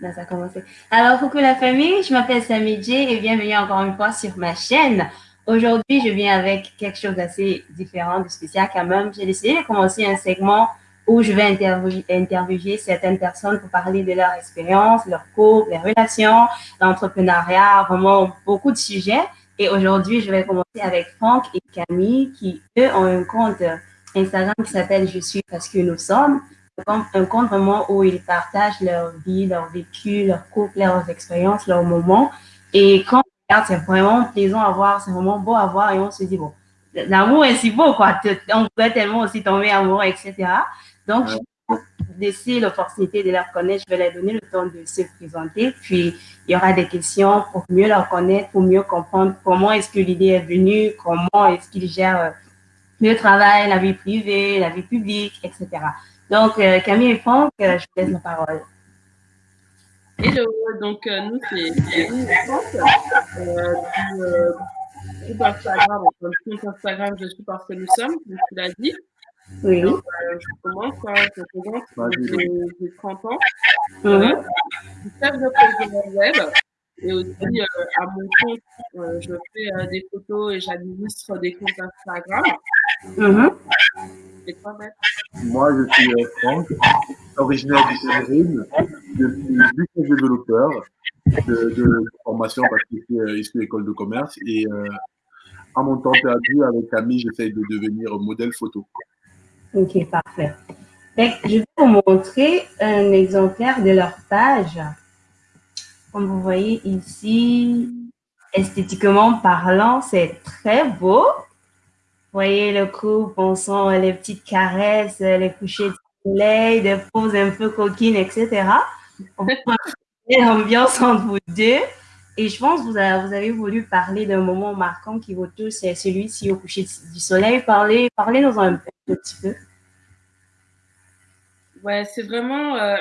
Là, ça a commencé. Alors, coucou la famille, je m'appelle Samidji et bienvenue encore une fois sur ma chaîne. Aujourd'hui, je viens avec quelque chose d'assez différent, de spécial quand même. J'ai décidé de commencer un segment où je vais interviewer, certaines personnes pour parler de leur expérience, leur couple, les relations, l'entrepreneuriat, vraiment beaucoup de sujets. Et aujourd'hui, je vais commencer avec Franck et Camille qui, eux, ont un compte Instagram qui s'appelle Je suis parce que nous sommes. Un compte vraiment où ils partagent leur vie, leur vécu, leur couple, leurs expériences, leurs moments. Et quand on regarde, c'est vraiment plaisant à voir, c'est vraiment beau à voir et on se dit, bon, l'amour est si beau, quoi. On pourrait tellement aussi tomber amoureux, etc. Donc, je vais laisser l'opportunité de leur connaître. Je vais leur donner le temps de se présenter. Puis, il y aura des questions pour mieux leur connaître, pour mieux comprendre comment est-ce que l'idée est venue, comment est-ce qu'ils gèrent euh, le travail, la vie privée, la vie publique, etc. Donc, euh, Camille et Franck, euh, je vous laisse la parole. Hello, donc nous, c'est Camille et Franck. Euh, du groupe Instagram, le compte Instagram, je suis parce que nous sommes, comme tu l'as dit. Oui. Donc, je commence, hein, je présente, j'ai 30 ans. Mhm. Je suis chef de projet web et aussi à mon compte, je fais des photos et j'administre des comptes Instagram. Mhm. Et toi, Maître Moi, je suis euh, Franck, originaire du Cameroun. Je suis business développeur de, de formation parce que je suis euh, issu de l'école de commerce. Et euh, à mon temps perdu, avec Camille, j'essaye de devenir modèle photo. Ok, parfait. Je vais vous montrer un exemplaire de leur page. Comme vous voyez ici, esthétiquement parlant, c'est très beau. Voyez le couple, on sent les petites caresses, les couchers de soleil, des poses un peu coquines, etc. L'ambiance entre vous deux. Et je pense que vous avez, vous avez voulu parler d'un moment marquant qui vous touche, c'est celui-ci au coucher du soleil. Parlez, parlez-nous un, un petit peu. Ouais, c'est vraiment euh,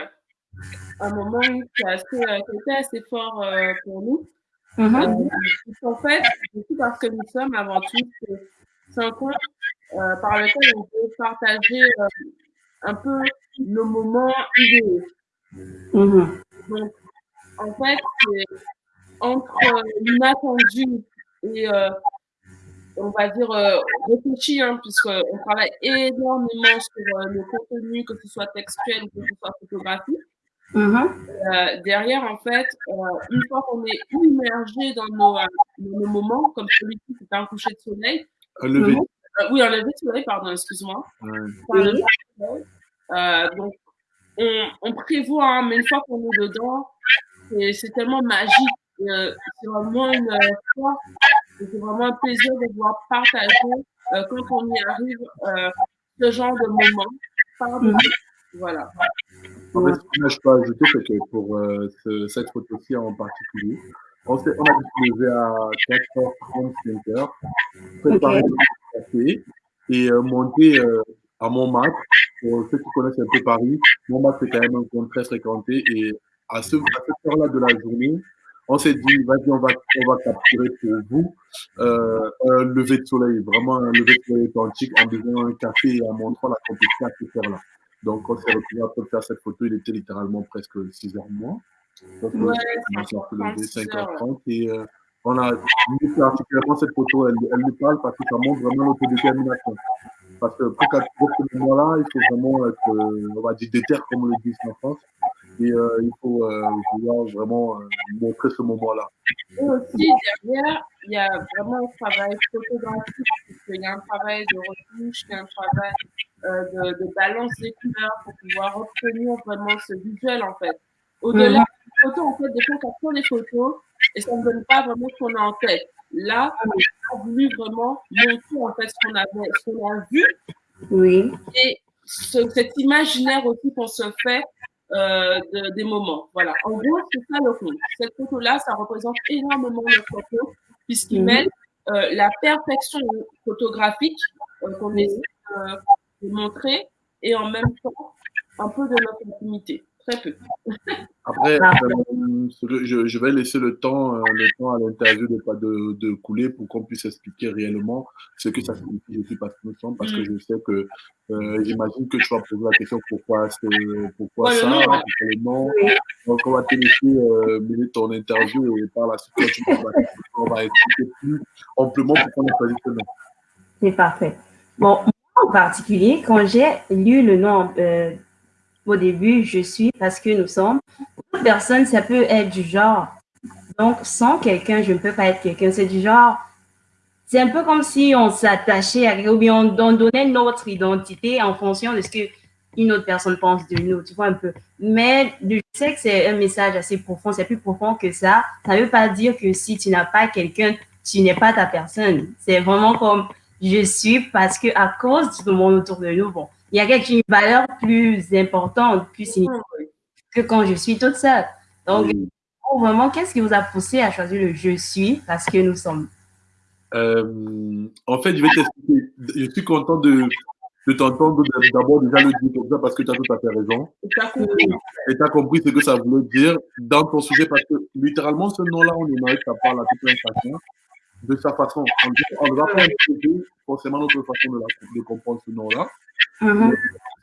un moment qui, a assez, euh, qui a été assez fort euh, pour nous. Mhm. Euh, en fait, c'est parce que nous sommes avant tout, un compte euh, par lequel on peut partager euh, un peu nos moments idéaux. Mhm. Donc, en fait, c'est entre euh, l'inattendu et, on va dire, réfléchi, hein, puisqu'on travaille énormément sur nos contenus, que ce soit textuel ou que ce soit photographique. Mhm. Euh, derrière, en fait, euh, une fois qu'on est immergé dans nos, dans nos moments, comme celui-ci, c'est un coucher de soleil, Un lever. Mhm. euh, oui, un lever de soleil, pardon, excuse-moi. Euh, donc, on, on prévoit, hein, mais une fois qu'on est dedans, c'est c'est tellement magique. Euh, c'est vraiment une euh, foi, c'est vraiment un plaisir de pouvoir partager euh, quand on y arrive euh, ce genre de moment. Pardon. Mhm. Voilà. En fait, ce que je peux ajouter, c'est que pour euh, ce- cette photo-ci en particulier, on, s'est- on a à 4h30, 5h, préparer le café et euh, monter euh, à Montmartre. Pour ceux qui connaissent un peu Paris, Montmartre, c'est quand même un coin très fréquenté. Et à, ce, à cette heure-là de la journée, on s'est dit, vas-y, on va, on va capturer pour vous euh, un lever de soleil, vraiment un lever de soleil authentique en buvant un café et en montrant la compétition à cette heure-là. Donc, on s'est retrouvé de faire cette photo, il était littéralement presque 6 heures moins. Donc, Ouais, on levé 5h30, 5h30 et euh, on a mis particulièrement cette photo, elle, elle nous parle parce que ça montre vraiment notre détermination. Parce que pour capturer ce moment-là, il faut vraiment être, euh, on va dire, déter, comme on le dit en France. Et euh, il faut euh, vouloir vraiment euh, montrer ce moment-là. Et aussi, derrière, il y a vraiment un travail photographique, puisqu'il y a un travail de retouche, il y a un travail euh, de, de balance des couleurs pour pouvoir obtenir vraiment ce visuel, en fait. Au-delà photos, en fait, des fois, on capture des photos et ça ne donne pas vraiment ce qu'on a en tête. Là, on a voulu vraiment montrer, en fait, ce qu'on avait, ce qu'on a vu Oui. et ce- cet imaginaire aussi qu'on se fait euh, de- des moments. Voilà. En gros, c'est ça le compte. Cette photo-là, ça représente énormément notre photo, puisqu'il Mhm. mêle euh, la perfection photographique euh, qu'on essaie euh, de montrer et en même temps un peu de notre intimité. Très peu. Après, ah. euh, je, je, vais laisser le temps, euh, le temps à l'interview de, de, de, couler pour qu'on puisse expliquer réellement ce que ça signifie Je suis parce que nous sommes, parce que je sais que euh, j'imagine que tu vas poser la question pourquoi, pourquoi ça, pourquoi le nom. Donc, on va te laisser mener ton interview et par la suite, on va expliquer plus amplement pourquoi on a choisi ce nom. C'est parfait. Bon, en particulier, quand j'ai lu le nom au début, je suis parce que nous sommes, pour personne, ça peut être du genre. Donc, sans quelqu'un, je ne peux pas être quelqu'un. C'est du genre, c'est un peu comme si on s'attachait à, ou bien on, donnait notre identité en fonction de ce que une autre personne pense de nous, tu vois un peu. Mais je sais que c'est un message assez profond, c'est plus profond que ça. Ça ne veut pas dire que si tu n'as pas quelqu'un, tu n'es pas ta personne. C'est vraiment comme je suis parce que à cause du monde autour de nous, bon, il y a quelque une valeur plus importante, plus significative que quand je suis toute seule. Donc, vraiment, qu'est-ce qui vous a poussé à choisir le je suis parce que nous sommes? Euh, En fait, je vais t'expliquer. Je suis content de, de t'entendre d'abord déjà le dire comme ça parce que tu as tout à fait raison. Et tu as compris ce que ça voulait dire dans ton sujet parce que littéralement, ce nom-là, on aimerait que ça parle à toute l'inflation de sa façon. On ne va pas imposer forcément notre façon de, la, de comprendre ce nom-là. Mm-hmm.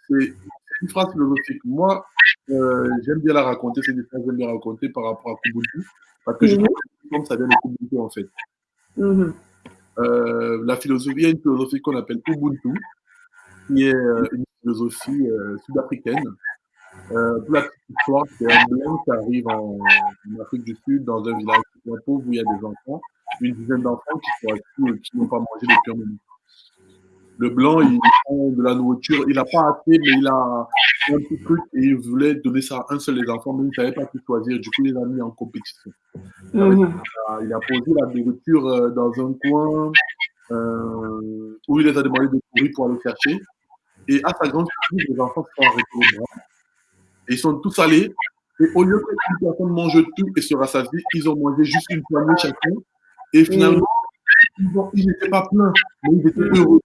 C'est une phrase philosophique. Moi, euh, j'aime bien la raconter, c'est une phrase que j'aime bien raconter par rapport à Kubuntu, parce que je mm-hmm. pense que ça vient de Kubuntu en fait. Mm-hmm. euh, la philosophie, il y a une philosophie qu'on appelle Ubuntu, qui est euh, une philosophie euh, sud-africaine. Euh, pour la petite histoire, c'est un blanc qui arrive en, en, Afrique du Sud, dans un village pauvre où il y a des enfants une dizaine d'enfants qui sont assis et qui n'ont pas mangé depuis un moment. Le blanc, il prend de la nourriture, il n'a pas assez, mais il a un petit truc et il voulait donner ça à un seul des enfants, mais il ne savait pas qui choisir. Du coup, il les a mis en compétition. Mhm. il, a, posé la nourriture euh, dans un coin euh, où il les a demandé de courir pour aller chercher. Et à sa grande surprise, les enfants se sont arrêtés au bras. Et ils sont tous allés. Et au lieu qu'une personne mange tout et se rassasie, ils ont mangé juste une poignée chacun. Et finalement, ils n'étaient pas pleins, mais ils étaient heureux.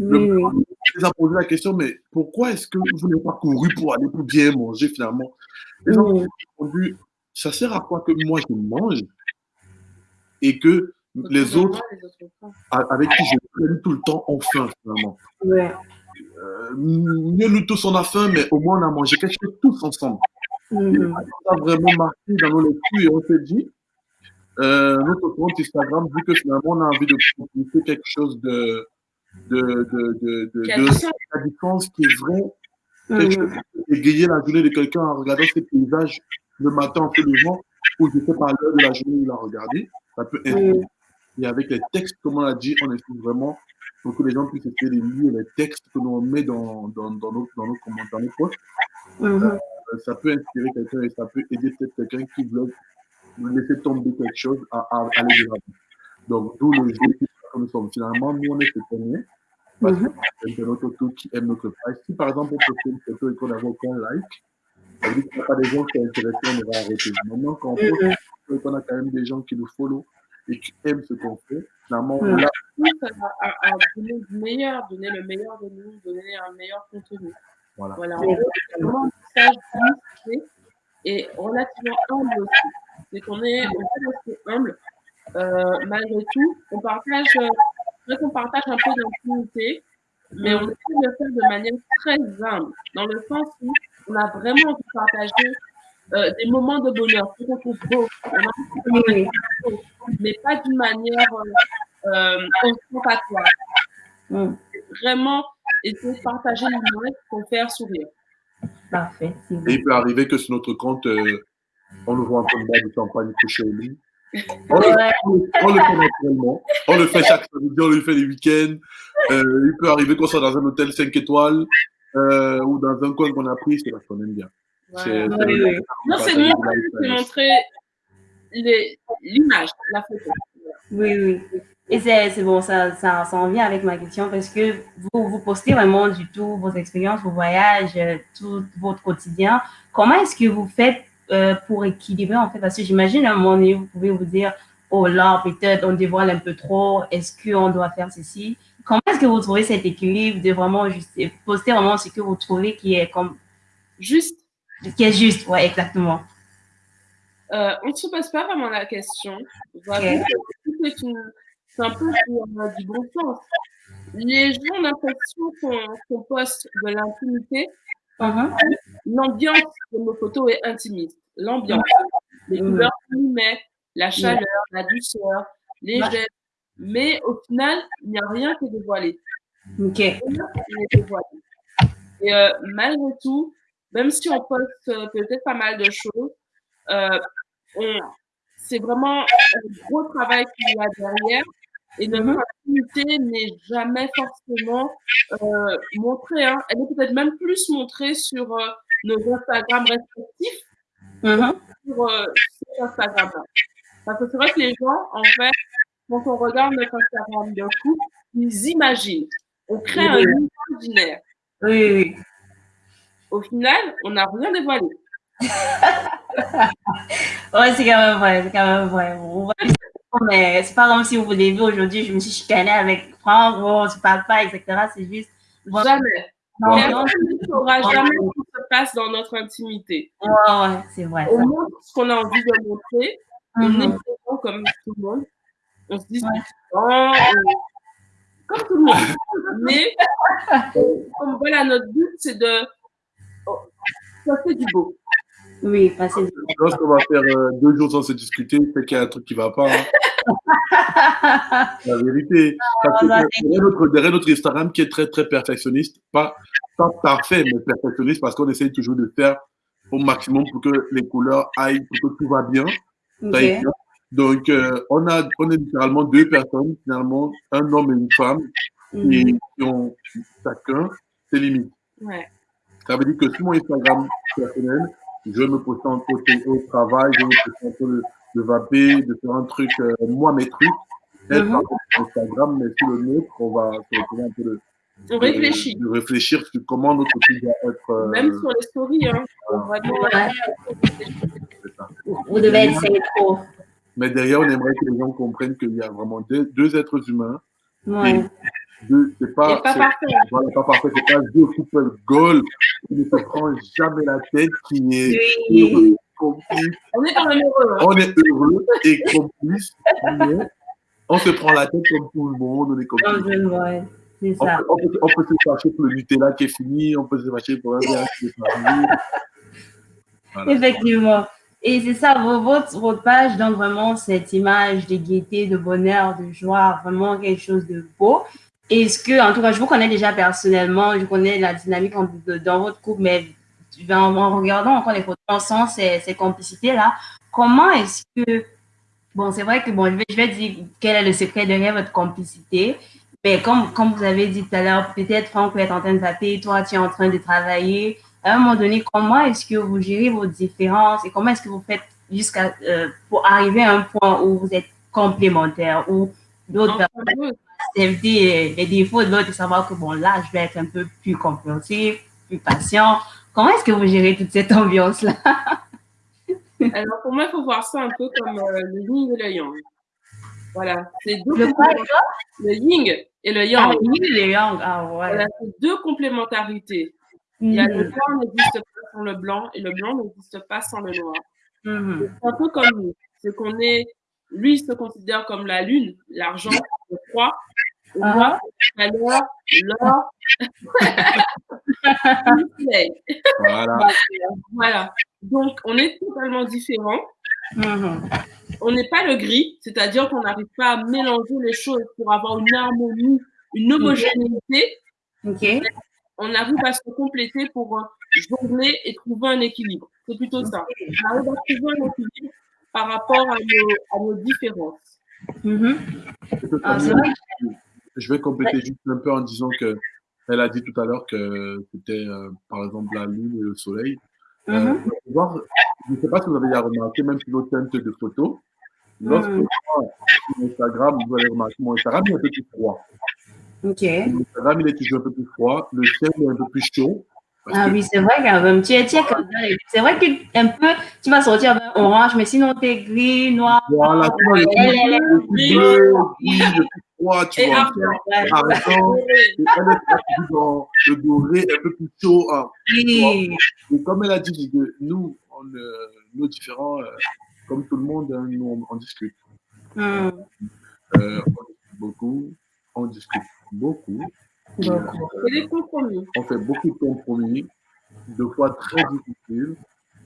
Le les a posé la question, mais pourquoi est-ce que vous n'avez pas couru pour aller pour bien manger finalement? Les gens ont répondu, ça sert à quoi que moi je mange et que les autres, avec qui je traîne tout le temps, ont faim finalement? Ouais. Euh, mieux nous tous on a faim, mais au moins on a mangé quelque chose tous ensemble. Mm ça a vraiment marqué dans nos lectures et on s'est dit, euh, notre compte Instagram, vu que finalement on a envie de proposer quelque chose de, de, de, de, de, de différence qui est vrai, quelque chose égayer la journée de quelqu'un en regardant ses paysages le matin en ou je sais pas l'heure de la journée où il a regardé, ça peut être. Et avec les textes, comme on l'a dit, on essaie vraiment pour que les gens puissent essayer de lire les textes que l'on met dans, dans, dans, nos, dans nos commentaires, dans nos posts. Euh, ça peut inspirer quelqu'un et ça peut aider peut-être quelqu'un qui veut laisser tomber quelque chose à, à aller de l'avant. Donc, d'où le jeu que nous sommes. Finalement, nous, on est étonnés parce mm -hmm. notre tour qui aime notre page. Si par exemple, on poste une photo et qu'on n'a aucun like, ça veut dire qu'il n'y a pas des gens qui sont intéressés, on va arrêter. Maintenant, quand on poste mm -hmm. qu'on a quand même des gens qui nous follow et qui aiment ce qu'on fait, finalement, mm là. À, à, donner le meilleur, donner le meilleur de nous, donner un meilleur contenu. Voilà. voilà. Vraiment, un message et relativement humble aussi c'est qu'on est, on est humble. Euh, malgré tout, on partage, euh, on partage un peu d'intimité, mais on essaie de le faire de manière très humble, dans le sens où on a vraiment envie de partager euh, des moments de bonheur, qu'on trouve beau, mais pas d'une manière euh, euh ostentatoire. Mm. Vraiment essayer de partager l'image pour faire sourire. Parfait. Et il peut arriver que sur notre compte, euh, on le voit en train de boire du champagne couché au lit. On, le, on, le, fait naturellement. On le fait chaque samedi, on le fait les week-ends. Euh, il peut arriver qu'on soit dans un hôtel 5 étoiles euh, ou dans un coin qu'on a pris, c'est parce qu'on aime bien. Ouais, oui, oui. Non, c'est montrer, l'image, la photo. Oui, oui. Et c'est bon, ça, ça, ça en vient avec ma question parce que vous, vous postez vraiment du tout vos expériences, vos voyages, euh, tout votre quotidien. Comment est-ce que vous faites euh, pour équilibrer, en fait, parce que j'imagine à un moment donné, vous pouvez vous dire, oh là, peut-être on dévoile un peu trop, est-ce qu'on doit faire ceci Comment est-ce que vous trouvez cet équilibre de vraiment juste poster vraiment ce que vous trouvez qui est comme juste Qui est juste, ouais, exactement. euh, on ne se pose pas vraiment la question. Okay. C'est un peu euh, du bon sens. Les gens ont l'impression qu'on qu poste de l'intimité. Uh -huh. L'ambiance de nos photos est intimiste. L'ambiance, les couleurs qu'on met, la chaleur, la douceur, les gestes. Mais au final, il n'y a rien qui est dévoilé. Ok. Et euh, malgré tout, même si on poste euh, peut-être pas mal de choses, euh, c'est vraiment un gros travail qu'il y a derrière. Et notre activité n'est jamais forcément euh, montrée. Hein. Elle est peut-être même plus montrée sur euh, nos Instagram respectifs mm -hmm. sur, euh, sur Instagram. Parce que c'est vrai que les gens, en fait, quand on regarde notre Instagram d'un coup, ils imaginent. On crée oui. un imaginaire. Oui, oui. Au final, on n'a rien dévoilé. ouais, c'est quand même vrai, c'est quand même vrai. Mais c'est pas comme si vous l'avez vu aujourd'hui, je me suis chicanée avec Franck, on se parle pas, etc. C'est juste. Jamais. Non, non, ne saura jamais ce qui se passe dans notre intimité. Ouais, ouais, c'est vrai. On montre ce qu'on a envie de montrer. On est présent comme tout le monde. On se dit, ouais. oh, comme tout le monde. Mais, comme voilà, notre but, c'est de oh, passer du beau. Oui, passer du beau. Lorsqu'on va faire euh, deux jours sans se discuter, c'est qu'il y a un truc qui va pas. Hein. la vérité. Parce que derrière, notre, derrière notre Instagram qui est très, très perfectionniste, pas, pas parfait, mais perfectionniste parce qu'on essaye toujours de faire au maximum pour que les couleurs aillent, pour que tout va bien. Okay. Donc, euh, on, a, on est littéralement deux personnes, finalement, un homme et une femme, mm et qui ont chacun ses limites. Ouais. Ça veut dire que sur mon Instagram personnel, je me un peu au travail, je me peu de, de vaper, de faire un truc, euh, moi, mes trucs. Elle mm -hmm. sur Instagram, mais sur le nôtre, on va se retrouver un peu de, on réfléchit. De, de, réfléchir sur comment notre truc doit être. Euh, Même sur les stories, hein. Vraiment, ouais. Vous devez être synchro. Mais derrière, on aimerait que les gens comprennent qu'il y a vraiment deux, deux êtres humains. Ouais. C'est pas, pas parfait. Voilà, pas parfait. C'est pas deux couples gold qui ne se prend jamais la tête, qui est oui. heureux, complice. On est quand même heureux. Hein. On est heureux et complice, mais on se prend la tête comme tout le monde. On est complice. Ouais. On peut, on, peut, on peut, se fâcher pour le Nutella qui est fini, on peut se fâcher pour un verre qui est fini. Voilà. Effectivement. Et c'est ça, votre, votre page donne vraiment cette image de gaieté, de bonheur, de joie, vraiment quelque chose de beau. Est-ce que, en tout cas, je vous connais déjà personnellement, je connais la dynamique dans votre couple, mais en, en regardant encore les photos, on sent ces, ces complicités-là. Comment est-ce que, bon, c'est vrai que, bon, je vais, je vais dire quel est le secret derrière votre complicité, mais comme, comme vous avez dit tout à l'heure, peut-être Franck peut être en train de taper, toi, tu es en train de travailler. À un moment donné, comment est-ce que vous gérez vos différences et comment est-ce que vous faites jusqu'à euh, pour arriver à un point où vous êtes complémentaires, où d'autres personnes? Accepter les défauts de l'autre et savoir que bon, là, je vais être un peu plus compréhensif, plus patient. Comment est-ce que vous gérez toute cette ambiance-là? Alors, pour moi, il faut voir ça un peu comme euh, le yin et le yang. Voilà, c'est deux le, le yin et le yang. Ah, le yin et le yang, ah ouais. Voilà, c'est deux complémentarités. Mm. Il y a le noir n'existe pas sans le blanc et le blanc n'existe pas sans le noir. Mm. C'est un peu comme nous. C'est qu'on est, lui, il se considère comme la lune, l'argent, le froid. Et Ah. la l'or. Voilà. Voilà. Donc, on est totalement différents. Mhm. On n'est pas le gris, c'est-à-dire qu'on n'arrive pas à mélanger les choses pour avoir une harmonie, une homogénéité. On arrive à se compléter pour euh, jongler et trouver un équilibre. C'est plutôt ça. On arrive à trouver un équilibre par rapport à nos, à nos différences. Mhm. Ah. Je vais compléter juste un peu en disant que elle a dit tout à l'heure que c'était euh, par exemple la lune et le soleil. Euh, Mhm. je ne sais pas si vous avez déjà remarqué, même sur nos teintes de photos, lorsque moi, sur Instagram, vous allez remarquer, mon Instagram est un peu plus froid. Ok. Mon Instagram, il est toujours un peu plus froid. Le ciel est un peu plus chaud. Ah que oui, c'est vrai quand même. Tu es, tu es comme ça. C'est vrai que un peu, tu vas sortir avec orange, mais sinon tu es gris, noir. Voilà, tu vois, bleu, froid, tu vois. argent. Dans le doré, un peu plus chaud. hein. Oui. Et comme elle a dit, nous, on, euh, nos différents, euh, comme tout le monde, hein, nous, on, discute. Mm. Euh, on discute beaucoup, on discute beaucoup. Et des compromis. On fait beaucoup de compromis, deux fois très difficiles.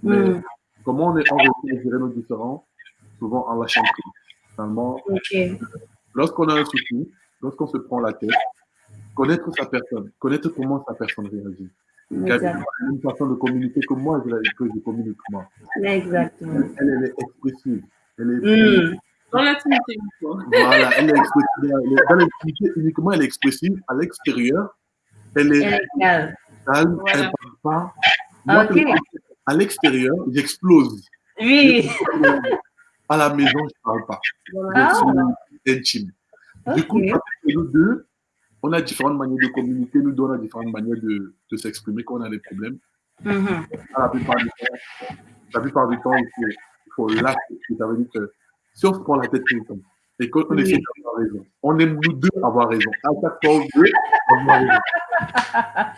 Mais Mm. comment on, est, réussit à gérer nos différends? Souvent en lâchant prise. Finalement, lorsqu'on a un souci, lorsqu'on se prend la tête, connaître sa personne, connaître comment sa personne réagit. Exact. Elle a une façon de communiquer que moi, je, que je communique moi. Exactement. Elle, elle est expressive. Elle est, Mm. Dans l'intimité, voilà, elle est expressive. Elle est- Dans l'intimité, uniquement, elle est expressive. À l'extérieur, elle est calme. Voilà. elle ne parle pas. Moi, ok. à l'extérieur, j'explose. Oui. À la maison, je ne parle pas. Voilà. Donc, c'est intime. Du coup, nous deux, on a différentes manières de communiquer, nous deux, on a différentes manières de, de s'exprimer quand on a des problèmes. Mhm. À la plupart du temps, la plupart du temps, il faut, il faut l'accepter. Ça veut dire que si on se prend la tête temps et qu'on Oui. essaie d'avoir raison, on aime nous deux avoir raison. À chaque fois, on veut avoir raison.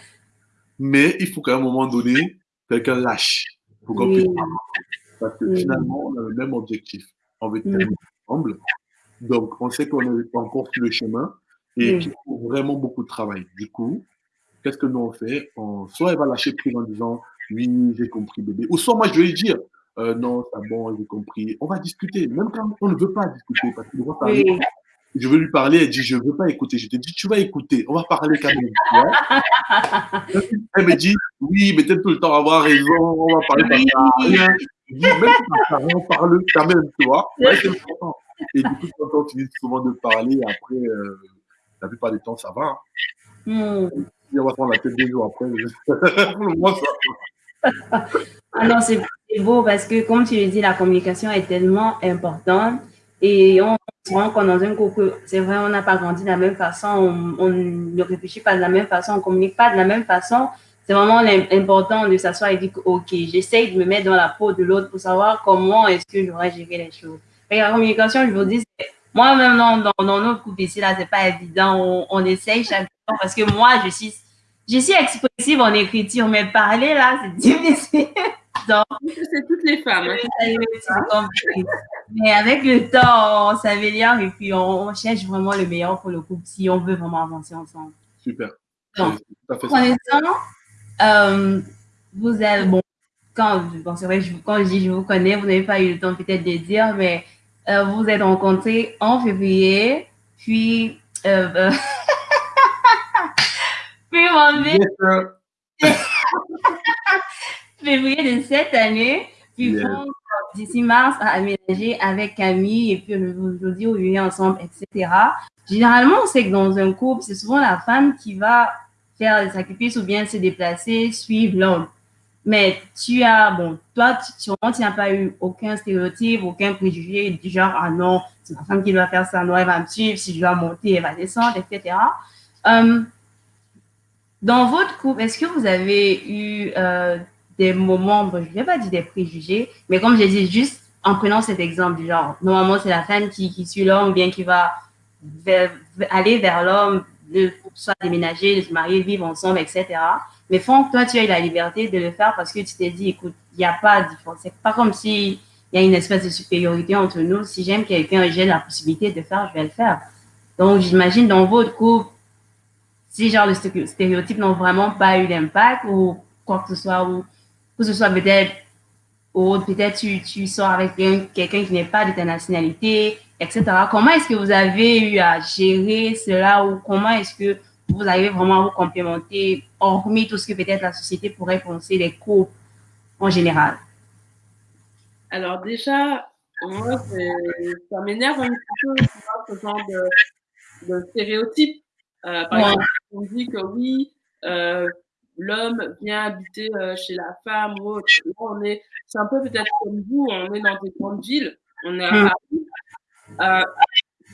Mais il faut qu'à un moment donné, quelqu'un lâche pour qu'on Oui. puisse parce que Oui. finalement, on a le même objectif. On veut terminer ensemble. Donc, on sait qu'on est encore sur le chemin et qu'il faut vraiment beaucoup de travail. Du coup, qu'est-ce que nous on fait? On, Soit elle va lâcher prise en disant Oui, j'ai compris, bébé. Ou soit moi, je vais lui dire euh, Non, c'est bon, j'ai compris. On va discuter. Même quand on ne veut pas discuter, parce ça arrive, Oui. je veux lui parler, elle dit Je ne veux pas écouter. Je te dis Tu vas écouter, on va parler quand même. tu elle me dit Oui, mais t'aimes tout le temps avoir raison, on va parler Oui. ça. Je dis Même ça on parle quand même, tu vois. Ouais, c'est important. Et du coup, quand on finit souvent de parler, après, euh, la plupart du temps, ça va. Mm. On va prendre la tête des jours après, pour le moment, ça va. Ah non, c'est c'est beau parce que, comme tu le dis, la communication est tellement importante et on se rend compte dans un couple, c'est vrai, on n'a pas grandi de la même façon, on, ne réfléchit pas de la même façon, on ne communique pas de la même façon. C'est vraiment important de s'asseoir et dire OK, j'essaye de me mettre dans la peau de l'autre pour savoir comment est-ce que j'aurais géré les choses. Et la communication, je vous dis, moi-même, dans, dans, notre couple ici, là, c'est pas évident. On, on essaye chaque jour parce que moi, je suis, je suis expressive en écriture, mais parler, là, c'est difficile. Donc, C'est toutes les femmes. hein. Mais avec le temps, on s'améliore et puis on, on cherche vraiment le meilleur pour le couple si on veut vraiment avancer ensemble. Super. Donc. Connaissant, euh, vous avez, bon, quand, bon, c'est vrai, je, quand je dis je vous connais, vous n'avez pas eu le temps peut-être de le dire, mais euh, vous vous êtes rencontrés en février, puis, euh, euh, puis en mai, Yes, sir. février de cette année, puis Yes. bon, d'ici mars à aménager avec Camille et puis aujourd'hui vous vivez ensemble, etc. Généralement, on sait que dans un couple, c'est souvent la femme qui va faire des sacrifices ou bien se déplacer, suivre l'homme. Mais tu as, bon, toi, tu, sûrement, tu n'as pas eu aucun stéréotype, aucun préjugé du genre, ah non, c'est ma femme qui doit faire ça, non, elle va me suivre, si je dois monter, elle va descendre, etc. Euh, dans votre couple, est-ce que vous avez eu euh, des moments, bon, je ne vais pas dire des préjugés, mais comme j'ai dit, juste en prenant cet exemple genre, normalement, c'est la femme qui, qui suit l'homme, bien qui va aller vers l'homme, soit déménager, se marier, vivre ensemble, etc. Mais Franck, toi, tu as eu la liberté de le faire parce que tu t'es dit, écoute, il n'y a pas de différence. C'est pas comme s'il y a une espèce de supériorité entre nous. Si j'aime quelqu'un et j'ai la possibilité de le faire, je vais le faire. Donc, j'imagine dans votre couple, si genre les sté- stéréotypes n'ont vraiment pas eu d'impact ou quoi que ce soit, ou que ce soit peut-être, ou peut-être tu, tu sors avec quelqu'un qui n'est pas de ta nationalité, etc. Comment est-ce que vous avez eu à gérer cela ou comment est-ce que vous arrivez vraiment à vous complémenter, hormis tout ce que peut-être la société pourrait penser des couples en général? Alors déjà, moi, ça m'énerve un petit peu ce genre de, de stéréotype. Euh, par Ouais. exemple, on dit que oui, euh, l'homme vient habiter euh, chez la femme ou autre. Là, on est, c'est un peu peut-être comme vous, on est dans des grandes villes, on est à Mm. Paris. Euh,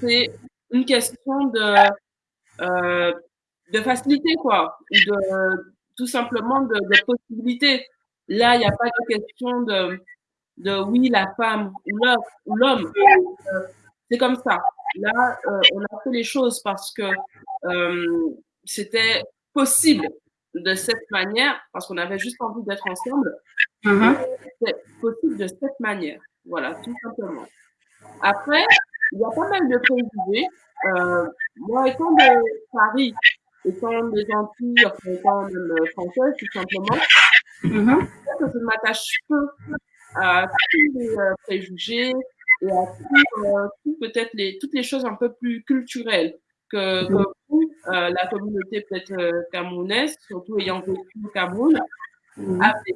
c'est une question de, euh, de facilité, quoi, ou de, tout simplement de, de possibilité. Là, il n'y a pas de question de, de oui, la femme ou l'homme. ou l'homme. Euh, c'est comme ça. Là, euh, on a fait les choses parce que euh, c'était possible de cette manière, parce qu'on avait juste envie d'être ensemble. Mhm. possible de cette manière. Voilà, tout simplement. Après, il y a pas mal de préjugés. Euh, moi, étant de Paris, étant des Antilles, enfin, étant même française, tout simplement, Mhm. que je m'attache peu à tous les euh, préjugés et à tout, euh, tout peut-être les, toutes les choses un peu plus culturelles que, que vous, euh, la communauté peut-être euh, camerounaise, surtout ayant vécu au Cameroun, Mhm. a fait.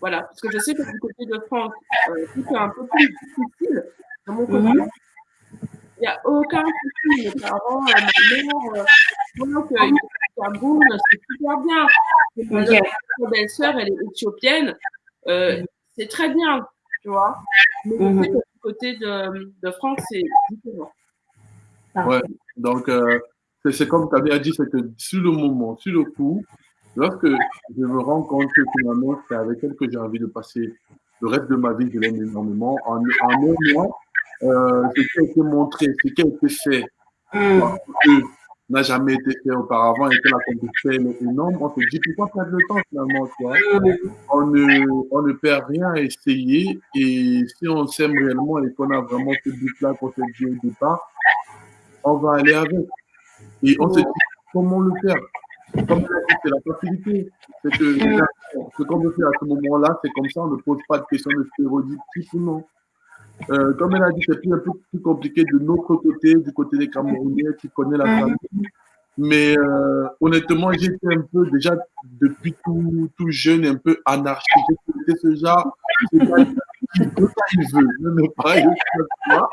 Voilà, parce que je sais que du côté de France, euh, tout est un peu plus difficile. De mon côté, Mhm. il n'y a aucun souci. Mes parents, euh, ma mère, euh, voient qu'il est au Cameroun, c'est super bien. Et ma belle-sœur, elle est éthiopienne, euh, c'est très bien, tu vois. Mais Mhm. du côté de, de France, c'est différent. Ouais. Donc, euh, c'est comme tu avais dit, c'est que sur le moment, sur le coup, lorsque je me rends compte que finalement, c'est avec elle que j'ai envie de passer le reste de ma vie, je l'aime énormément. En, en un mois, euh, ce qui a été montré, ce qui a été fait, que n'a jamais été fait auparavant et que la compétition est énorme, on se dit pourquoi perdre le temps finalement, tu vois Mhm. on ne, on ne perd rien à essayer et si on s'aime réellement et qu'on a vraiment ce but-là qu'on s'est dit au départ, on va aller avec. Et on se dit comment le faire. Comme c'est la facilité. C'est que ce qu'on veut faire à ce moment-là, c'est comme ça, on ne pose pas de questions de stéréotypes ou non. Euh, comme elle a dit, c'est plus un peu plus compliqué de notre côté, du côté des Camerounais qui connaissent la Mhm. famille. Mais euh, honnêtement, j'étais un peu déjà depuis tout, tout jeune, un peu anarchique. J'étais ce genre, il veut pas, veut pas.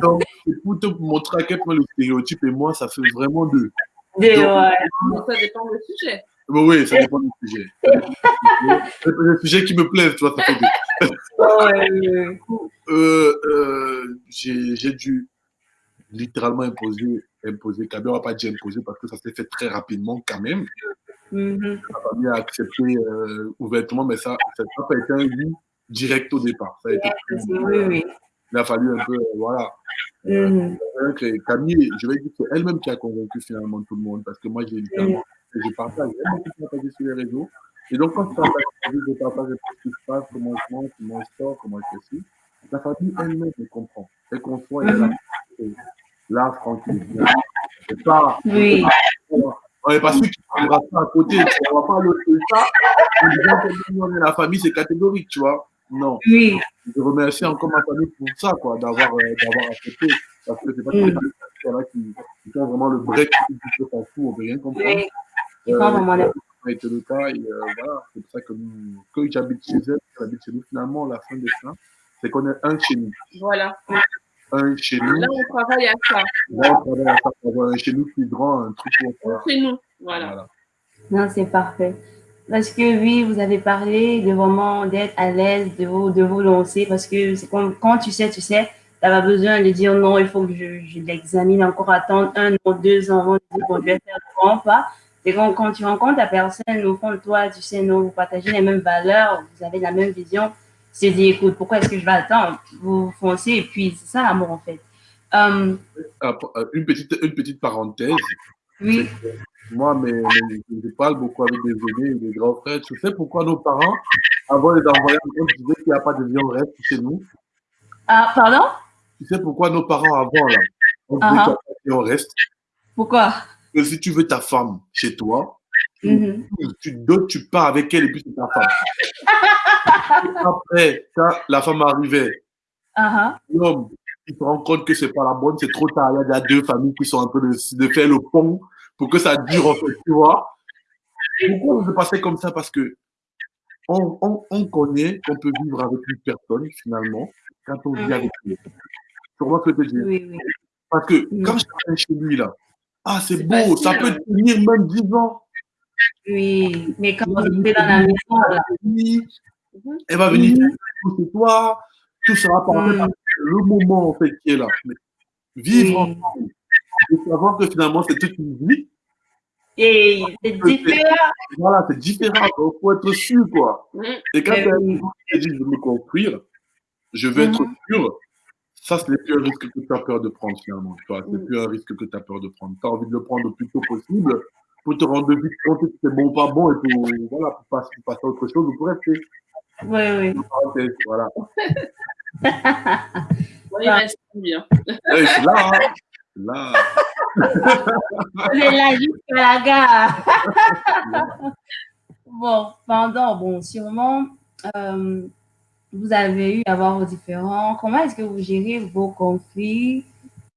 Donc, c'est pour te montrer à quel point le stéréotype et moi, ça fait vraiment deux. Des- ouais. Donc, ça dépend du sujet. Mais oui, ça dépend du sujet. C'est le sujet qui me plaît, tu vois, ça fait deux. Ouais. Euh, euh, j'ai dû littéralement imposer, imposer, Kabé, on va pas dire imposer parce que ça s'est fait très rapidement quand même. Mhm. Ma famille a accepté euh, ouvertement, mais ça ça n'a pas été un oui direct au départ. Ça a été, Oui, oui. il a fallu un peu, euh, voilà. Euh, Camille, je vais dire que c'est elle-même qui a convaincu finalement tout le monde parce que moi, j'ai littéralement, je partage, partager sur les réseaux. Et donc, quand je partage, je partage ce qui se passe, comment je mange, comment je sors, comment je ci. La famille elle-même, elle comprend. Elle conçoit et elle a là, tranquille. C'est pas, Oui. on n'est pas sûr qu'il prendra ça à côté. On va pas le ça en disant que nous, on est la famille, c'est catégorique, tu vois. Non. Oui. Je remercie encore ma famille pour ça, quoi, d'avoir euh, accepté. Parce que c'est pas Mm. que là qui, qui font vraiment le break, qui se fout, on veut rien comprendre. Oui. Font vraiment Euh, le- ça a été le cas, et euh, voilà, c'est pour ça que, nous, que j'habite chez elle, j'habite chez nous, finalement, la fin de ça, c'est qu'on est un chez nous. Voilà. Un chez nous, Là, on travaille à ça. là, on travaille à ça pour avoir un chez nous plus grand, un truc pour faire. C'est nous. Voilà. Non, c'est parfait. Parce que oui, vous avez parlé de vraiment d'être à l'aise, de vous, de vous lancer, parce que c'est comme quand tu sais, tu sais, tu pas besoin de dire non, il faut que je, l'examine encore, attendre un an, deux ans avant de dire bon, je vais faire grand pas. C'est quand, quand tu rencontres la personne au fond de toi, tu sais, non, vous partagez les mêmes valeurs, vous avez la même vision, tu te dis, écoute, pourquoi est-ce que je vais attendre? Vous foncez, et puis c'est ça l'amour en fait. Euh, Ah, euh, Une petite, une petite parenthèse. Oui, Moi, mais, mais je parle beaucoup avec des aînés des grands frères. Tu sais pourquoi nos parents, avant les envoyer en compte, disaient qu'il n'y a pas de vie en reste chez nous? Ah, pardon? Tu sais pourquoi nos parents avant, là, on disait Ah, qu'il n'y a pas de vie en reste? Pourquoi? Que si tu veux ta femme chez toi, Mhm. tu tu pars avec elle et puis c'est ta femme. Après, quand la femme arrivait, Ah, l'homme, il se rend compte que c'est pas la bonne, c'est trop tard. Il y a deux familles qui sont en train de, de faire le pont pour que ça dure, en fait, tu vois. Pourquoi on se passait comme ça? Parce que on, on, on connaît qu'on peut vivre avec une personne, finalement, quand on vit avec lui. Tu vois ce que je veux dire? Oui, oui. Parce que Mm. quand je travaille chez lui, là, ah, c'est beau, ça facile. peut tenir même 10 ans. Oui, mais quand vous êtes dans la maison, là, Mhm. Elle va venir Mhm. faire chez toi, tout sera parfait. Mm. Le moment, en fait, qui est là. Mais vivre ensemble et savoir que finalement, c'est toute une vie, et c'est différent. voilà, c'est différent. Il faut être sûr, quoi. Mhm. Et quand Mais tu as dit, je veux me construire, je veux être Mhm. sûr, ça, ce n'est plus un risque que tu as peur de prendre, finalement. Tu vois, c'est Mhm. plus un risque que tu as peur de prendre. Tu as envie de le prendre le plus tôt possible pour te rendre vite compte que c'est bon ou pas bon et pour, voilà, pour passer, pour passer à autre chose ou pour rester. Oui, oui. Voilà. Ouais, il reste bien. Je suis là. Hein. Je suis là. On est là jusqu'à la gare. bon, pendant, bon, sûrement, euh, vous avez eu à voir vos différents. Comment est-ce que vous gérez vos conflits,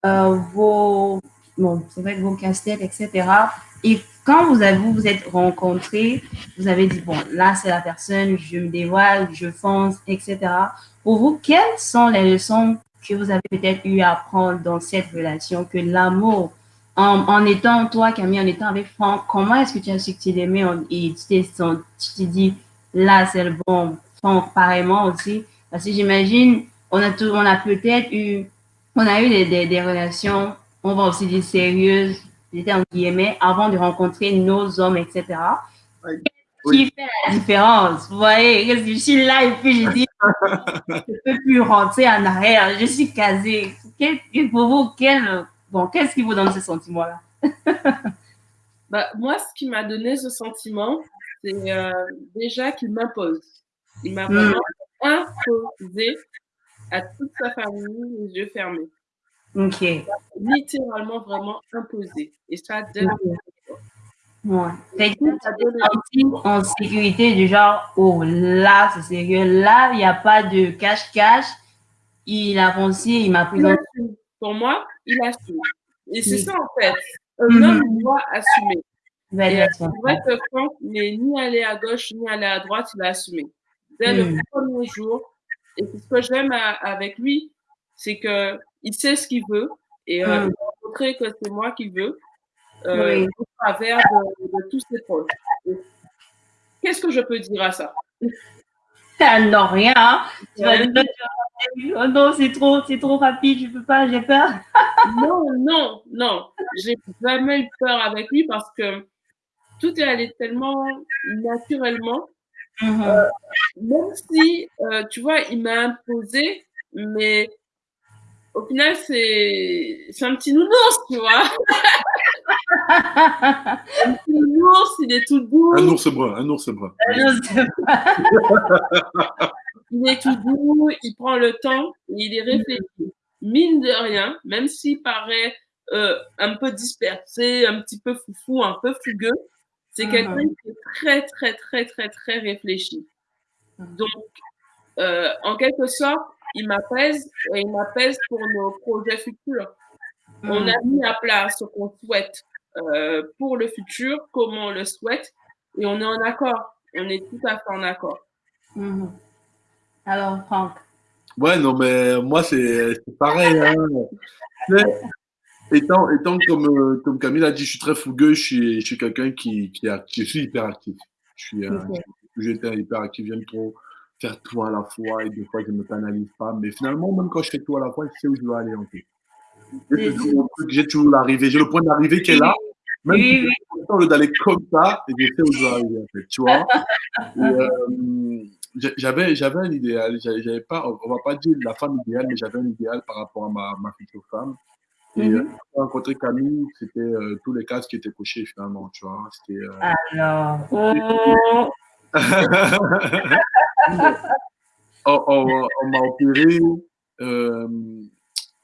euh, vos, bon, c'est vrai, vos casse-têtes, etc. Et quand vous avez, vous vous êtes rencontrés, vous avez dit, bon, là, c'est la personne, je me dévoile, je fonce, etc. Pour vous, quelles sont les leçons que vous avez peut-être eu à apprendre dans cette relation, que l'amour, en, étant toi, Camille, en étant avec Franck, comment est-ce que tu as su que tu l'aimais et tu t'es dit, là, c'est le bon, Franck, pareillement aussi. Parce que j'imagine, on a, a peut-être eu, on a eu des, relations, on va aussi dire sérieuses, en guillemets, avant de rencontrer nos hommes, etc. Oui. Qui fait la différence? Vous voyez, je suis là et puis je dis, je ne peux plus rentrer en arrière, je suis casée. Quel, pour vous, quel, bon, qu'est-ce qui vous donne ce sentiment-là? bah, moi, ce qui m'a donné ce sentiment, c'est euh, déjà qu'il m'impose. Il m'a vraiment imposé à toute sa famille les yeux fermés. Ok. Littéralement, vraiment imposé. Et ça, dès Ouais. Fait que tu t'es senti en sécurité du genre, oh là, c'est sérieux. Là, il n'y a pas de cache-cache. Il a foncé, il m'a pris dans... Pour moi, il assume. Et c'est Oui. ça, en fait. Un Mhm. homme doit assumer. Va Et être c'est vrai que Franck n'est ni allé à gauche ni allé à droite, il a assumé. Dès Mm. le premier jour. Et c'est ce que j'aime avec lui, c'est que il sait ce qu'il veut et euh, Mm. il a montré que c'est moi qui veux euh, Oui. au travers de, de tous ses proches. Qu'est-ce que je peux dire à ça? Ah non, rien. hein. Tu vas dire, oh non, c'est trop, c'est trop rapide, je peux pas, j'ai peur. Non, non, non. J'ai jamais eu peur avec lui parce que tout est allé tellement naturellement. Mhm. Même si, euh, tu vois, il m'a imposé, mais au final, c'est c'est un petit nounours, tu vois. Un petit nounours, il est tout doux, Un ours brun, un ours brun. Je sais pas. il est tout doux, il prend le temps, et il est réfléchi. Mine de rien, même s'il paraît euh, un peu dispersé, un petit peu foufou, un peu fugueux, c'est Mhm. quelqu'un qui est très, très, très, très, très réfléchi. Donc, euh, en quelque sorte, il m'apaise et il m'apaise pour nos projets futurs. On Mhm. a mis à plat ce qu'on souhaite euh, pour le futur, comment on le souhaite, et on est en accord. On est tout à fait en accord. Mhm. Alors, Franck. Ouais, non, mais moi, c'est c'est pareil. Hein. Étant, étant comme, euh, comme Camille a dit, je suis très fougueux, je suis, je suis quelqu'un qui, qui, est actif, je suis hyper actif. Je suis, euh, j'étais hyper actif, j'aime trop faire tout à la fois et des fois je ne me canalise pas. Mais finalement, même quand je fais tout à la fois, je sais où je dois aller en fait. J'ai toujours, l'arrivée, j'ai le point d'arrivée qui est là. Même Oui, si oui. d'aller comme ça, et je sais où je dois arriver en fait, tu vois. Euh, j'avais, j'avais un idéal, j'avais pas, on va pas dire la femme idéale, mais j'avais un idéal par rapport à ma, ma future femme. Et euh, quand j'ai rencontré Camille, c'était euh, tous les cases qui étaient cochés finalement, tu vois. C'était, Alors, oh, on, on- on m'a opéré.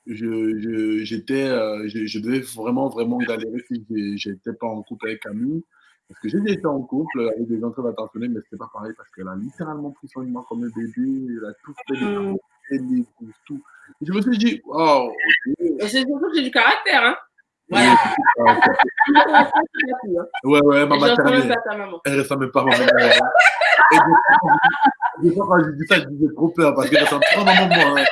Je, je- j'étais, euh, je, je devais vraiment, vraiment galérer si j'étais pas en couple avec Camille. Parce que j'ai déjà été en couple avec des entrées attentionnés, mais c'était pas pareil parce qu'elle a littéralement pris soin de moi comme un bébé. Elle a tout fait, les les couches, tout. Et je me suis dit, wow, ok. Et c'est surtout que j'ai du caractère, hein. Voilà. Hein. Ouais, ouais, ma maternelle. Elle ressemble pas à ma maman. Et des fois, quand je dis ça, je disais trop peur parce qu'elle ressemble pas à ma maman. hein.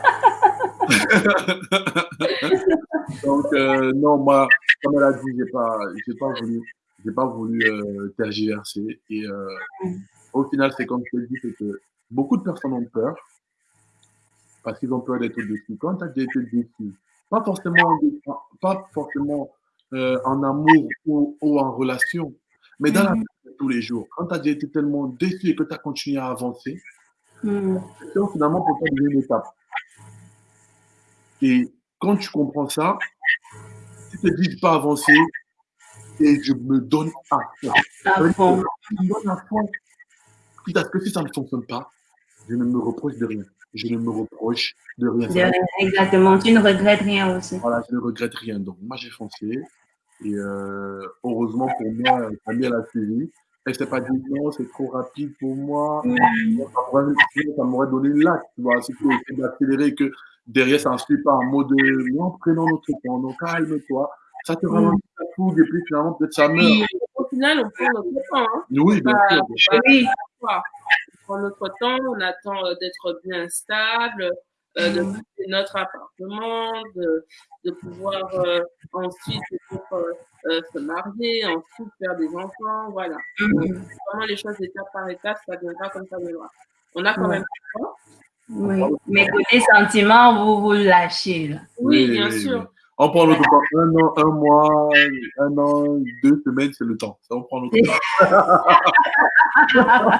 Donc, euh, non, moi, comme elle a dit, j'ai pas, j'ai pas voulu, pas voulu euh, tergiverser. Et euh, au final, c'est comme je te dis, c'est que beaucoup de personnes ont peur parce qu'ils ont peur d'être déçus. Quand tu as déjà été déçu, pas forcément, en- pas forcément euh, en amour ou, ou en relation, mais dans la vie de tous les jours. Quand tu as déjà été tellement déçu et que tu as continué à avancer, c'est finalement pour toi une étape. Et quand tu comprends ça, tu te dis, je peux avancer et je me donne à fond. à fond. Je me donne à fond. quitte à ce que si ça ne fonctionne pas, je ne me reproche de rien. Je ne me reproche de rien. De rien, exactement. Tu ne regrettes rien aussi. Voilà, je ne regrette rien. Donc, moi, j'ai foncé. Et euh, heureusement pour moi, Camille, a suivi. Elle s'est pas dit non, c'est trop rapide pour moi. Ça m'aurait- donné une latte, tu vois. Essaies d'accélérer que derrière, ça ne suit pas en mode non, prenons notre temps, non, calme-toi. Ça te ralentit la fougue et puis finalement, peut-être ça meurt. Oui, Au final, on prend notre temps. Hein. Oui, bien Bah, sûr. sûr. oui. Quoi. On prend notre temps, on attend euh, d'être bien stable, euh, de quitter notre appartement, de, de pouvoir euh, ensuite euh, euh, se marier, ensuite faire des enfants, voilà. Mhm. Vraiment les choses étape par étape, ça viendra comme ça viendra. On a quand même le temps. Oui. Mais côté sentiment, vous vous lâchez. Là. Oui, bien sûr. On prend notre temps. Un an, un mois, un an, deux semaines, c'est le temps. Ça, on prend notre temps.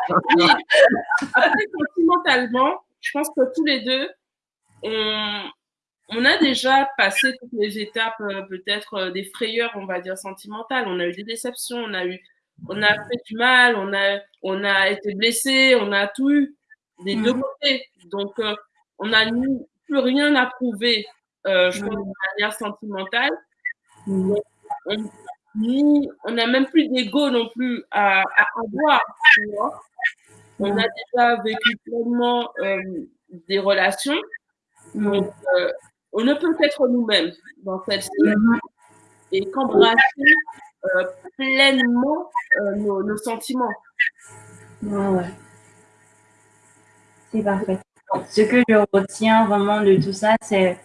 Après, sentimentalement, je pense que tous les deux, on, on a déjà passé toutes les étapes, euh, peut-être euh, des frayeurs, on va dire, sentimentales. On a eu des déceptions, on a eu, on a fait du mal, on a, on a été blessé, on a tout eu des deux Mhm. côtés. Donc, euh, on n'a plus rien à prouver, euh, je pense, de manière sentimentale. On ni- on n'a même plus d'ego non plus à, à avoir, tu vois. On a déjà vécu pleinement euh, des relations, Mhm. donc on ne peut être nous-mêmes dans celle-ci Mhm. et qu'embrasser pleinement nos, nos sentiments. Ouais. C'est parfait. Ce que je retiens vraiment de tout ça, c'est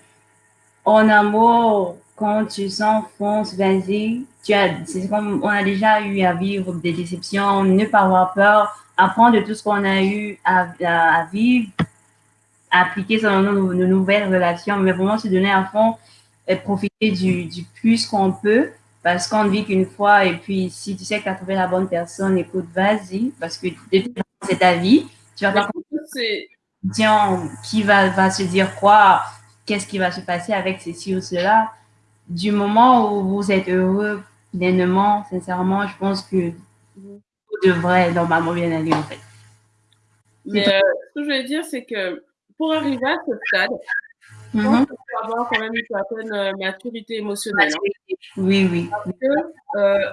en amour, quand tu sens vas-y. C'est comme on a déjà eu à vivre des déceptions, ne pas avoir peur, apprendre de tout ce qu'on a eu à, vivre, appliquer ça dans nos, nouvelles relations, mais vraiment se donner à fond et profiter du, du plus qu'on peut parce qu'on ne vit qu'une fois et puis si tu sais que tu as trouvé la bonne personne, écoute, vas-y parce que c'est ta vie. Tu vas pas tiens, qui va, va se dire quoi, qu'est-ce qui va se passer avec ceci ou cela. Du moment où vous êtes heureux pleinement, sincèrement, je pense que tout devrait normalement bien aller en fait. Mais euh, ce que je veux dire, c'est que pour arriver à ce stade, Mhm. qu'il faut avoir quand même une certaine euh, maturité émotionnelle. hein. Oui, oui. Parce que euh,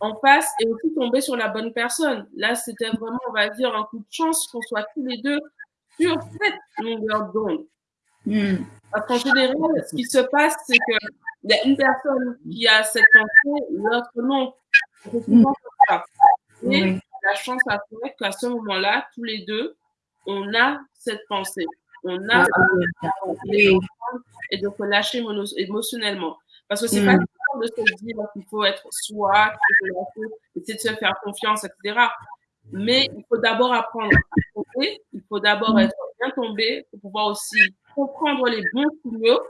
en face et aussi tomber sur la bonne personne. Là, c'était vraiment, on va dire, un coup de chance qu'on soit tous les deux sur cette longueur d'onde. Mhm. Parce qu'en général, ce qui se passe, c'est qu'il y a une personne qui a cette pensée, l'autre non. Ça. Et la chance a fait qu'à ce moment-là, tous les deux, on a cette pensée. On a Oui. et de se lâcher mono- émotionnellement. Parce que c'est pas de se dire qu'il faut être soi, essayer de se faire confiance, etc. Mais il faut d'abord apprendre à tomber, il faut d'abord Mm. être bien tombé pour pouvoir aussi comprendre les bons signaux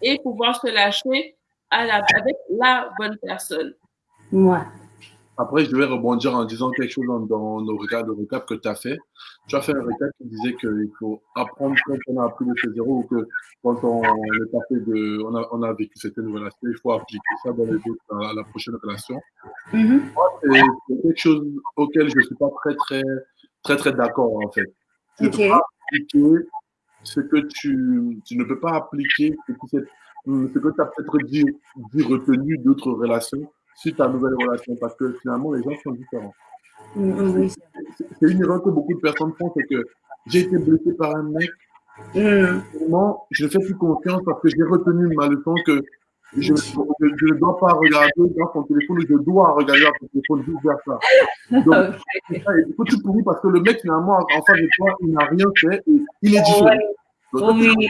et pouvoir se lâcher à la, avec la bonne personne. Ouais. Après, je vais rebondir en disant quelque chose dans, dans nos regards de recap que tu as fait. Tu as fait un recap qui disait qu'il faut apprendre quand on a appris de ses zéros ou que quand on est passé de, on a, on a vécu certaines relations, il faut appliquer ça dans les autres, à la prochaine relation. Moi, c'est quelque chose auquel je ne suis pas très, très, très, très d'accord, en fait. Tu ne peux pas appliquer ce que tu, tu ne peux pas appliquer ce que tu as peut-être dit, dit retenu d'autres relations suite à nouvelle relation parce que finalement, les gens sont différents. Mhm, Oui. C'est une erreur que beaucoup de personnes font, c'est que j'ai été blessé par un mec, Mhm. Finalement, je ne fais plus confiance parce que j'ai retenu ma leçon que je, je- je ne dois pas regarder dans son téléphone, je dois regarder dans son téléphone, vice versa. Donc, c'est ça, et du coup, tu pourris parce que le mec, finalement, en face de toi, il n'a rien fait et il est différent. Ouais. Donc, toi, Oui.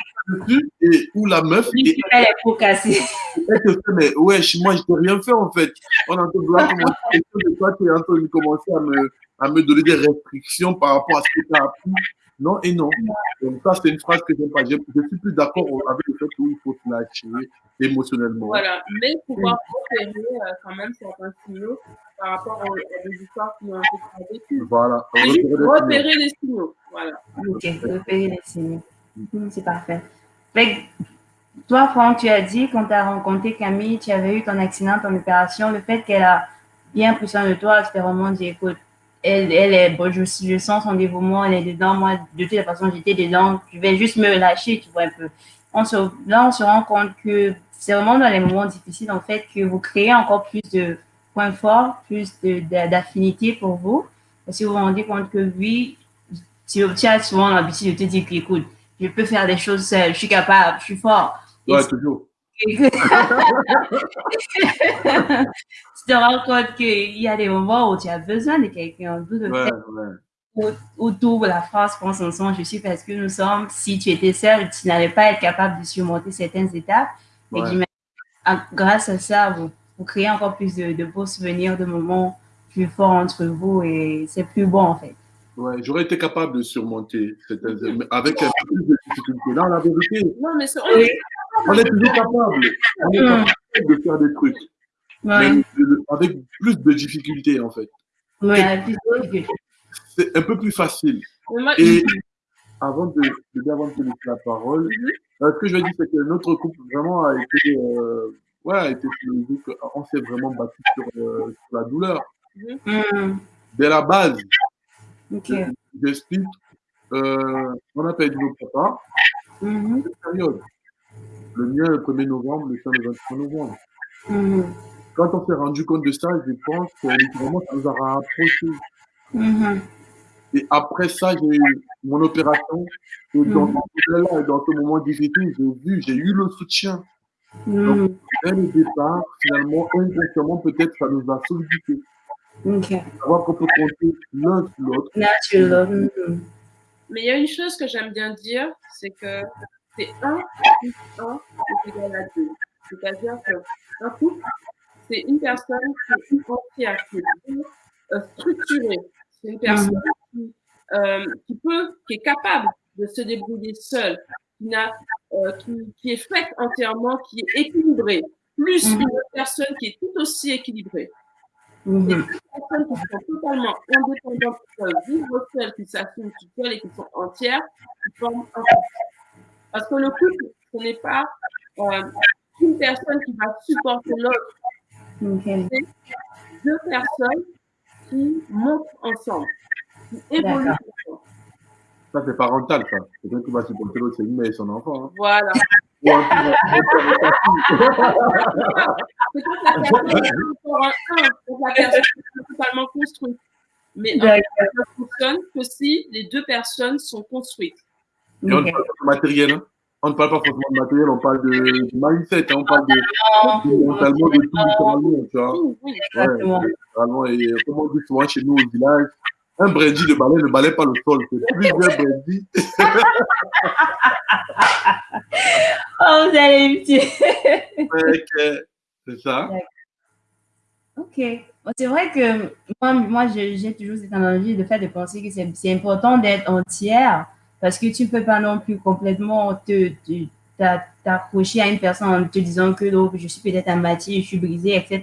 et ou la meuf, Oui, et tu fais les pots cassés. elle te fait, mais ouais, moi, je t'ai rien fait en fait. On est en train de toi, tu es en train de commencer à me, à me donner des restrictions par rapport à ce que tu as appris. Non et non. Donc, ça, c'est une phrase que j'aime pas. Je, je suis plus d'accord avec le fait qu'il faut se lâcher émotionnellement. Voilà. Mais pouvoir repérer euh, quand même certains signaux par rapport aux, à des histoires qui ont été vécues. Voilà. Et juste Repérer signaux. les signaux. Voilà. Ok, repérer les signes. Mhm, C'est parfait. Toi, Franck, tu as dit quand tu as rencontré Camille, tu avais eu ton accident, ton opération, le fait qu'elle a bien pris soin de toi, tu vraiment dit, écoute, elle, elle est, je, sens son dévouement, elle est dedans. Moi, de toute façon, j'étais dedans. Je vais juste me lâcher, tu vois, un peu. On se, là, on se rend compte que c'est vraiment dans les moments difficiles, en fait, que vous créez encore plus de points forts, plus d'affinité pour vous. Parce que vous vous rendez compte que oui, tu, tu as souvent l'habitude de te dire écoute, je peux faire des choses seule, je suis capable, je suis fort. Ouais, toujours. tu te rends compte qu'il y a des moments où tu as besoin de quelqu'un, de Ouais, ouais. où toute la France pense ensemble, je suis parce que nous sommes, si tu étais seul, tu n'allais pas être capable de surmonter certaines étapes. Et ah, grâce à ça, vous, vous créez encore plus de, de beaux souvenirs, de moments plus forts entre vous et c'est plus bon en fait. Ouais, j'aurais été capable de surmonter mais avec un peu plus de difficulté. Là, la vérité, Non, mais on est toujours capable. On est Mm. capable de faire des trucs, Ouais, mais de- avec plus de difficultés, en fait. ouais, C'est un peu plus facile. Et avant de, de avant de laisser la parole, Mhm. euh, ce que je veux dire, c'est que notre couple vraiment a été, euh, ouais, a été. On s'est vraiment battu sur, euh, sur la douleur. Mm, Dès la base, j'explique, euh, on a perdu nos papas Mhm, cette période. Le mien le 1er novembre, le sien le 23 novembre. mhm, Quand on s'est rendu compte de ça, je pense que littéralement, ça nous a rapprochés. mhm, Et après ça, j'ai eu mon opération. Et dans ce dans ce moment difficile, j'ai vu, j'ai eu le soutien. mhm, Dès le départ, finalement, inconsciemment, peut-être, ça nous a sollicité. Ok. Savoir qu'on peut compter l'un sur l'autre. Mhm, Mais il y a une chose que j'aime bien dire, c'est que c'est 1 plus 1 est égal à 2. C'est-à-dire qu'un couple, c'est une personne qui est entière, qui est structurée. C'est une personne qui, euh, qui peut, qui est capable de se débrouiller seule, qui, euh, qui, qui est faite entièrement, qui est équilibrée, plus Mhm. une autre personne qui est tout aussi équilibrée. Mhm, personnes qui sont totalement indépendantes, qui peuvent vivre seules, qui s'assument toutes seules et qui sont entières, qui forment un couple. Parce que le couple, ce n'est pas euh, une personne qui va supporter l'autre, ok. deux personnes qui montent ensemble, qui évoluent ensemble. Ça, c'est parental, ça. Quelqu'un qui va supporter l'autre, c'est mère et son enfant. Hein. Voilà. Ou un la personne est encore un, quand la personne est totalement construite. Mais un ne fonctionne que si les deux personnes sont construites. Et on ne parle pas de matériel. Hein. On ne parle pas forcément de matériel, on parle de, de mindset. Hein. On parle de, de mentalement, de tout, littéralement, tu vois. Oui, oui. Exactement. Ouais, et comme on dit souvent chez nous au village, un brindis de balai ne balait pas le sol. C'est plusieurs brindis. Oh, vous allez me tuer. C'est ça. Ok. C'est vrai que moi, moi j'ai toujours cette analogie de fait de penser que c'est important d'être entière parce que tu ne peux pas non plus complètement te, te- t'a- t'accrocher à une personne en te disant que donc, je suis peut-être à moitié, je suis brisée, etc.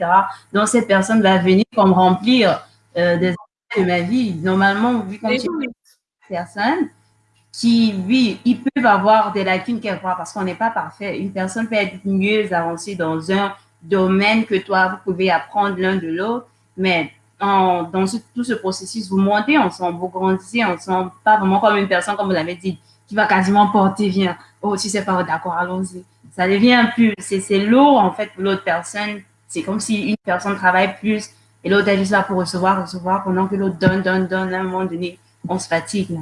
Donc cette personne va venir comme remplir euh, des de ma vie. Normalement, vu qu'on est oui, personne qui, oui, ils peuvent avoir des lacunes quelque part parce qu'on n'est pas parfait. Une personne peut être mieux avancée dans un domaine que toi, vous pouvez apprendre l'un de l'autre, mais en, dans ce- tout ce processus, vous montez ensemble, vous grandissez ensemble, pas vraiment comme une personne, comme vous l'avez dit, qui va quasiment porter, viens, oh, tu sais pas, d'accord, allons-y. Ça devient plus, c'est c'est lourd en fait pour l'autre personne. C'est comme si une personne travaille plus et l'autre est juste là pour recevoir, recevoir, pendant que l'autre donne, donne, donne, à un moment donné, on se fatigue. là.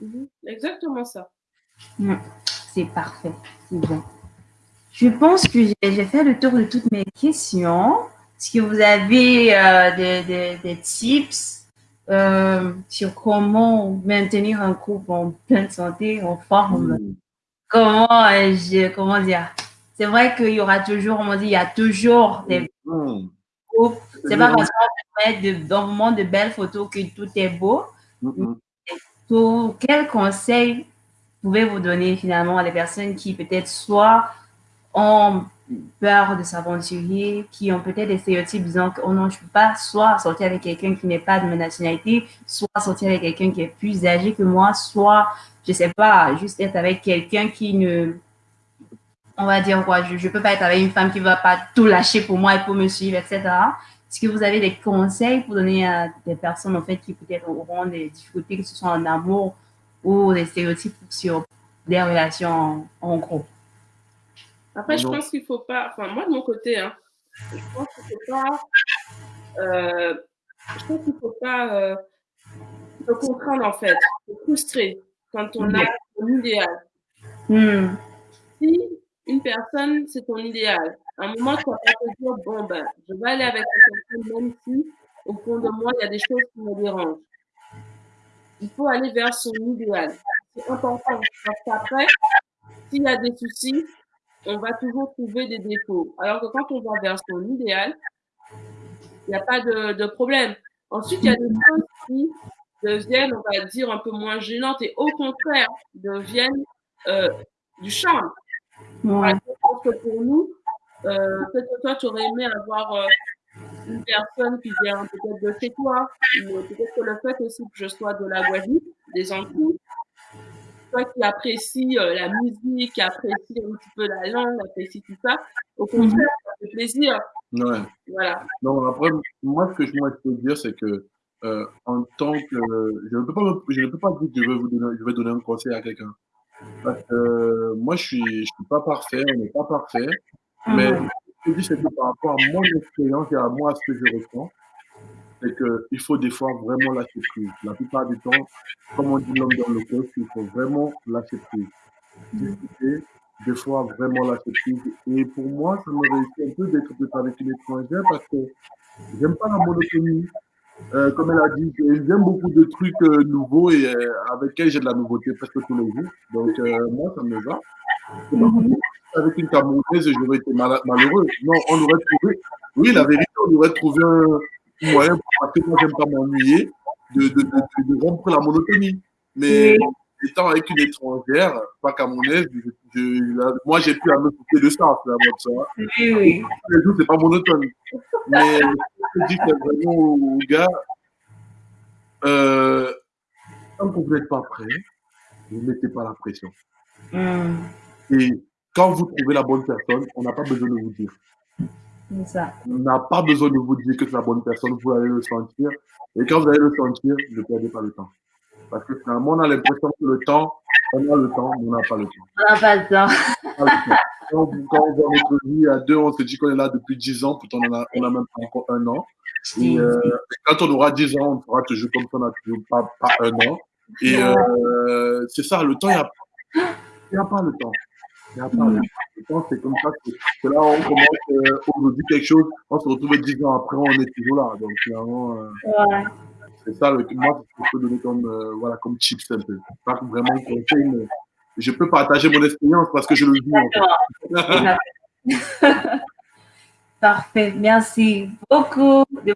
Mhm. exactement ça. C'est parfait, c'est bien. Je pense que j'ai fait le tour de toutes mes questions. Est-ce que vous avez euh, des, des- des tips euh, sur comment maintenir un couple en pleine santé, en forme? Mm. Comment, euh, je, comment dire? C'est vrai qu'il y aura toujours, on dit, il y a toujours des C'est pas parce qu'on met de, dans le moment de belles photos que tout est beau. Mm. Tout- quel conseil pouvez-vous donner finalement à des personnes qui peut-être soit ont peur de s'aventurer, qui ont peut-être des stéréotypes disant que oh non, je ne peux pas soit sortir avec quelqu'un qui n'est pas de ma nationalité, soit sortir avec quelqu'un qui est plus âgé que moi, soit, je sais pas, juste être avec quelqu'un qui ne, on va dire quoi, je ne peux pas être avec une femme qui ne va pas tout lâcher pour moi et pour me suivre, etc. Est-ce que vous avez des conseils pour donner à des personnes en fait qui peut-être auront des difficultés, que ce soit en amour ou des stéréotypes sur des relations en, groupe? Après, je pense qu'il ne faut pas, enfin moi de mon côté, hein, je pense qu'il ne faut pas, euh, je pense qu'il faut pas euh, se contraindre en fait, se frustrer quand on a un idéal. Hmm. Si une personne, c'est ton idéal, à un moment, tu vas pas te dire, bon, ben, je vais aller avec cette personne, même si, au fond de moi, il y a des choses qui me dérangent. Il faut aller vers son idéal. C'est important, parce qu'après, s'il y a des soucis, on va toujours trouver des défauts. Alors que quand on va vers son idéal, il n'y a pas de, de, problème. Ensuite, il y a des choses qui deviennent, on va dire, un peu moins gênantes et au contraire, deviennent euh, du charme. Ouais. Parce que pour nous, euh, peut-être que toi, tu aurais aimé avoir euh, une personne qui vient peut-être de chez toi, ou peut-être que le fait aussi que je sois de la Guadeloupe, des Antilles, toi qui apprécie euh, la musique, qui apprécie un petit peu la langue, apprécie tout ça, au contraire, mhm. ça fait plaisir. Ouais. Voilà. Non, après, moi, ce que je, peux dire, c'est que euh, en tant que. Je ne peux pas, je ne peux pas dire que je vais, vous donner, je vais donner un conseil à quelqu'un. Parce que moi, je ne suis, je suis pas parfait, on n'est pas parfait. Mais ce que je dis, c'est que par rapport à mon expérience et à moi, ce que je ressens, c'est qu'il faut des fois vraiment lâcher prise. La plupart du temps, comme on dit l'homme dans le poste, il faut vraiment lâcher prise. Discuter, des fois vraiment lâcher prise. Et pour moi, ça me réussit un peu d'être avec une étrangère parce que j'aime pas la monotonie. Euh, comme elle a dit, j'aime beaucoup de trucs euh, nouveaux et euh, avec lesquels j'ai de la nouveauté presque tous les jours. Donc, moi, ça me va. Avec une Camerounaise, j'aurais été malheureux. Non, on aurait trouvé, oui, la vérité, on aurait trouvé un moyen, parce que moi, j'aime pas m'ennuyer, de, de, de, de, rompre la monotonie. Mais étant avec une étrangère, pas camerounaise, moi, j'ai pu à me couper de ça, finalement, ça. Oui, oui. Les jours, c'est pas monotone. Mais je dis que vraiment aux gars, euh, quand vous n'êtes pas prêt, ne mettez pas la pression. Hmm. Et quand vous trouvez la bonne personne, on n'a pas besoin de vous dire. Ça. On n'a pas besoin de vous dire que c'est la bonne personne, vous allez le sentir. Et quand vous allez le sentir, ne perdez pas le temps. Parce que finalement, on a l'impression que le temps, on a le temps, mais on n'a pas le temps. On n'a pas le temps. Quand, on voit notre vie à deux, on se dit qu'on est là depuis dix ans, pourtant on a, on a même pas encore un an. Et, euh, quand on aura dix ans, on fera toujours comme ça, on n'a toujours pas, pas un an. Et euh, c'est ça, le temps, il n'y a, a pas le temps. Il n'y a pas le temps. Le temps, c'est comme ça que, là, on commence euh, aujourd'hui quelque chose, on se retrouve dix ans après, on est toujours là. Donc finalement, euh, ouais. C'est ça, le, moi, je peux donner comme, euh, voilà, comme chips un peu. Pas vraiment je peux partager mon expérience parce que je le vis. En fait. Parfait. Merci beaucoup de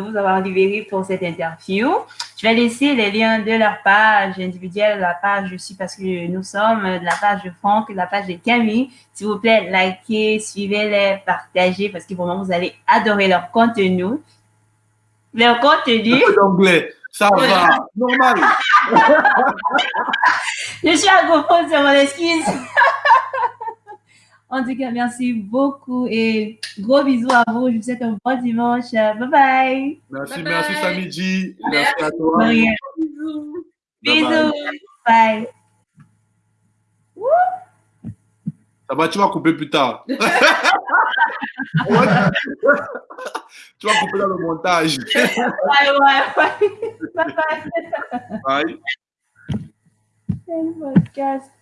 vous, de avoir libéré pour cette interview. Je vais laisser les liens de leur page individuelle, la page aussi parce que nous sommes de la page de Franck, de la page de Camille. S'il vous plaît, likez, suivez-les, partagez parce que vraiment vous allez adorer leur contenu. Leur contenu. L'anglais, ça va, normal. Je suis anglophone, c'est mon excuse. En tout cas, merci beaucoup et gros bisous à vous. Je vous souhaite un bon dimanche. Bye bye. Merci, merci Samiji. Merci, à toi. Bisous. Bisous. Bye. Ça va, tu vas couper plus tard. tu vas couper dans le montage. Bye, bye, bye. Bye bye. Bye. podcast.